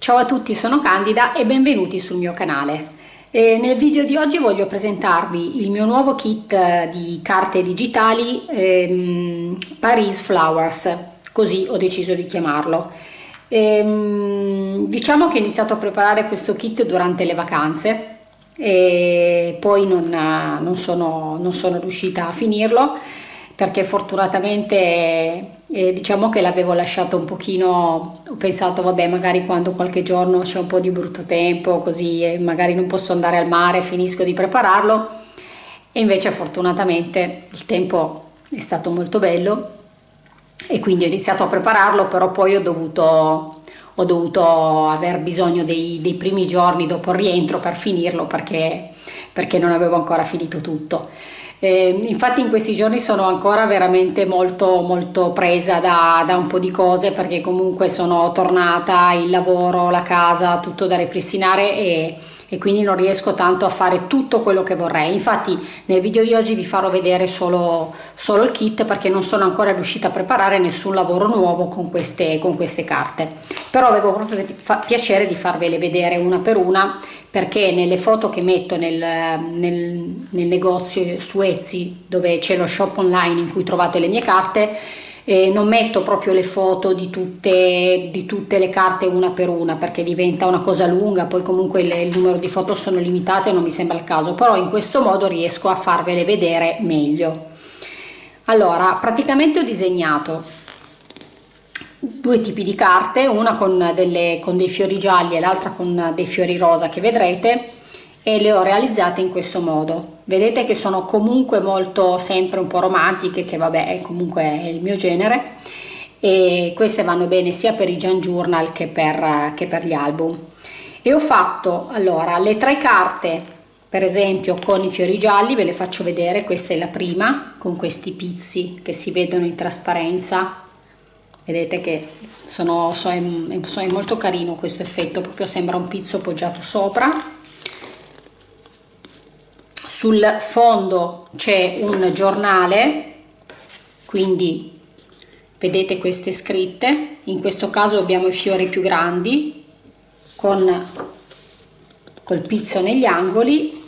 Ciao a tutti, sono Candida e benvenuti sul mio canale. E nel video di oggi voglio presentarvi il mio nuovo kit di carte digitali ehm, Paris Flowers, così ho deciso di chiamarlo. Ehm, diciamo che ho iniziato a preparare questo kit durante le vacanze e poi non, non, sono, non sono riuscita a finirlo perché fortunatamente eh, diciamo che l'avevo lasciato un pochino, ho pensato vabbè magari quando qualche giorno c'è un po' di brutto tempo così e magari non posso andare al mare finisco di prepararlo e invece fortunatamente il tempo è stato molto bello e quindi ho iniziato a prepararlo però poi ho dovuto, ho dovuto aver bisogno dei, dei primi giorni dopo il rientro per finirlo perché, perché non avevo ancora finito tutto. Eh, infatti in questi giorni sono ancora veramente molto molto presa da, da, un po' di cose perché comunque sono tornata, il lavoro, la casa, tutto da ripristinare e, e quindi non riesco tanto a fare tutto quello che vorrei. Infatti nel video di oggi vi farò vedere solo, solo il kit perché non sono ancora riuscita a preparare nessun lavoro nuovo con queste, con queste carte. Però avevo proprio piacere di farvele vedere una per una perché nelle foto che metto nel, nel, nel negozio su Etsy dove c'è lo shop online in cui trovate le mie carte eh, non metto proprio le foto di tutte, di tutte, le carte una per una perché diventa una cosa lunga poi comunque le, il numero di foto sono limitate non mi sembra il caso però in questo modo riesco a farvele vedere meglio. Allora praticamente ho disegnato due tipi di carte, una con, delle, con dei fiori gialli e l'altra con dei fiori rosa che vedrete e le ho realizzate in questo modo. Vedete che sono comunque molto sempre un po' romantiche, che vabbè è comunque il mio genere e queste vanno bene sia per i Jan Journal che per, che per gli album. E ho fatto allora le tre carte per esempio con i fiori gialli ve le faccio vedere questa è la prima con questi pizzi che si vedono in trasparenza vedete che sono, so, è, molto carino questo effetto proprio sembra un pizzo poggiato sopra. Sul fondo c'è un giornale quindi vedete queste scritte. In questo caso abbiamo i fiori più grandi con col pizzo negli angoli.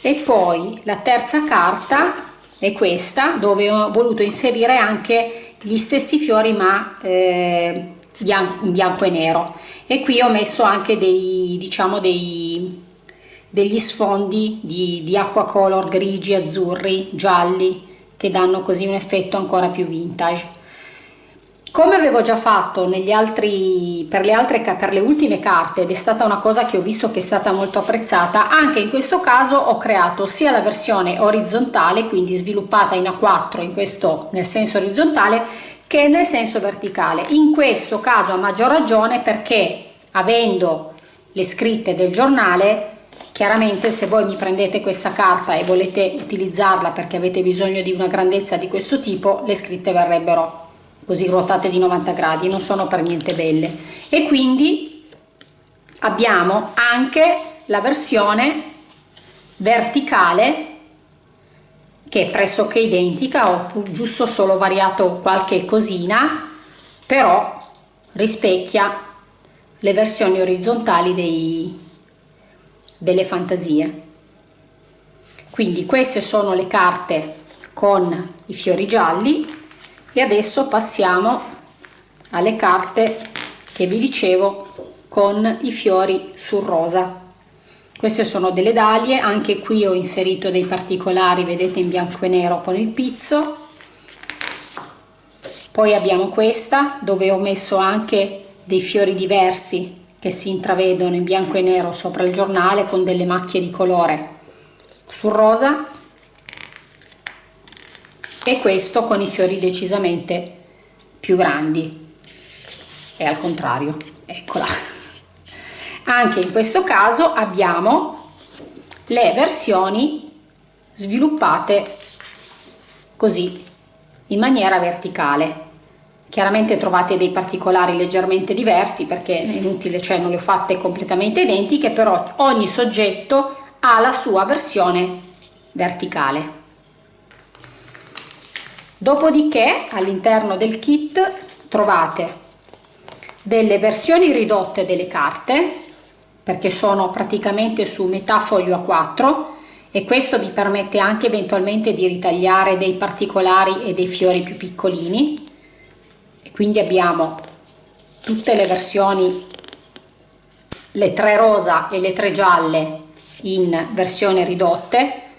E poi la terza carta è questa dove ho voluto inserire anche gli stessi fiori ma eh, bianco, bianco e nero. E qui ho messo anche dei diciamo dei degli sfondi di, di acqua color grigi azzurri gialli che danno così un effetto ancora più vintage come avevo già fatto altri, per, le altre, per le ultime carte ed è stata una cosa che ho visto che è stata molto apprezzata, anche in questo caso ho creato sia la versione orizzontale, quindi sviluppata in A4 in questo, nel senso orizzontale, che nel senso verticale. In questo caso a maggior ragione perché avendo le scritte del giornale chiaramente se voi mi prendete questa carta e volete utilizzarla perché avete bisogno di una grandezza di questo tipo le scritte verrebbero così ruotate di 90 gradi non sono per niente belle. E quindi abbiamo anche la versione verticale che è pressoché identica ho giusto solo variato qualche cosina però rispecchia le versioni orizzontali dei, delle fantasie. Quindi queste sono le carte con i fiori gialli e adesso passiamo alle carte che vi dicevo con i fiori sul rosa. Queste sono delle dalie anche qui ho inserito dei particolari vedete in bianco e nero con il pizzo. Poi abbiamo questa dove ho messo anche dei fiori diversi che si intravedono in bianco e nero sopra il giornale con delle macchie di colore. Sul rosa e questo con i fiori decisamente più grandi. E al contrario eccola. Anche in questo caso abbiamo le versioni sviluppate così in maniera verticale. Chiaramente trovate dei particolari leggermente diversi perché è inutile cioè non le ho fatte completamente identiche però ogni soggetto ha la sua versione verticale Dopodiché all'interno del kit trovate delle versioni ridotte delle carte perché sono praticamente su metà foglio A4 e questo vi permette anche eventualmente di ritagliare dei particolari e dei fiori più piccolini. E quindi abbiamo tutte le versioni le tre rosa e le tre gialle in versione ridotte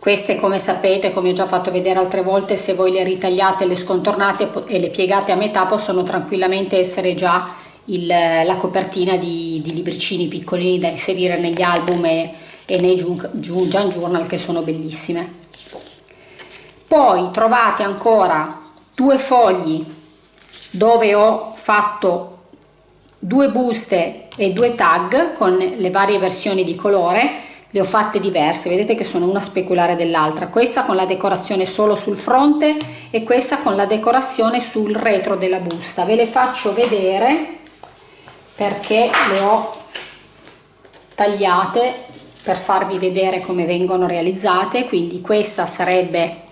queste come sapete come ho già fatto vedere altre volte se voi le ritagliate le scontornate e le piegate a metà possono tranquillamente essere già il, la copertina di, di, libricini piccolini da inserire negli album e, e nei Junk Journal che sono bellissime. Poi trovate ancora due fogli dove ho fatto due buste e due tag con le varie versioni di colore le ho fatte diverse vedete che sono una speculare dell'altra. Questa con la decorazione solo sul fronte e questa con la decorazione sul retro della busta. Ve le faccio vedere perché le ho tagliate per farvi vedere come vengono realizzate. Quindi questa sarebbe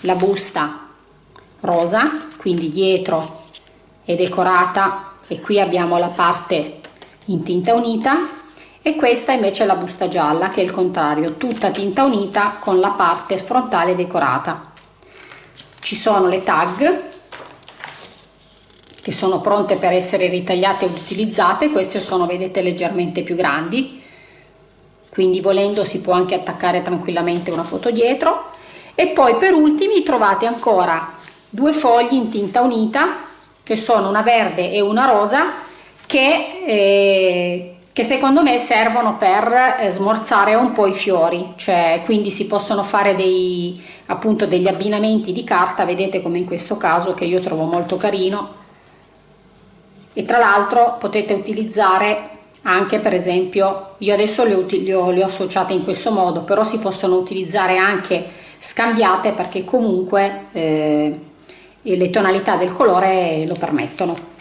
la busta rosa quindi dietro è decorata e qui abbiamo la parte in tinta unita e questa invece è la busta gialla che è il contrario tutta tinta unita con la parte frontale decorata. Ci sono le tag che sono pronte per essere ritagliate ed utilizzate. Queste sono vedete leggermente più grandi. Quindi volendo si può anche attaccare tranquillamente una foto dietro. E poi per ultimi trovate ancora due fogli in tinta unita che sono una verde e una rosa che eh, che secondo me servono per eh, smorzare un po' i fiori, cioè quindi si possono fare dei, appunto degli abbinamenti di carta, vedete come in questo caso che io trovo molto carino. E tra l'altro potete utilizzare anche per esempio, io adesso le le, ho, le ho associate in questo modo, però si possono utilizzare anche scambiate perché comunque eh, le tonalità del colore lo permettono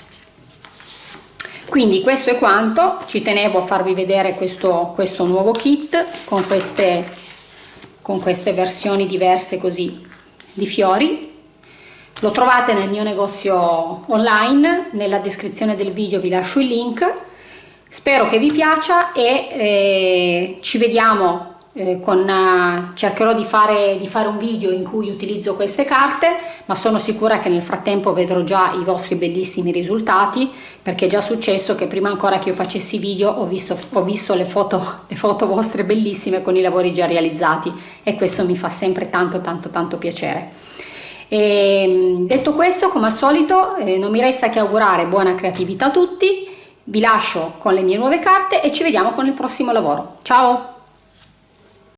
quindi questo è quanto. Ci tenevo a farvi vedere questo, questo nuovo kit con queste, con queste versioni diverse così di fiori. Lo trovate nel mio negozio online. Nella descrizione del video vi lascio il link. Spero che vi piaccia e eh, ci vediamo eh, con, uh, cercherò di fare, di fare un video in cui utilizzo queste carte ma sono sicura che nel frattempo vedrò già i vostri bellissimi risultati perché è già successo che prima ancora che io facessi video ho visto, ho visto le, foto, le foto vostre bellissime con i lavori già realizzati e questo mi fa sempre tanto tanto tanto piacere. E, ehm, detto questo come al solito eh, non mi resta che augurare buona creatività a tutti vi lascio con le mie nuove carte e ci vediamo con il prossimo lavoro. Ciao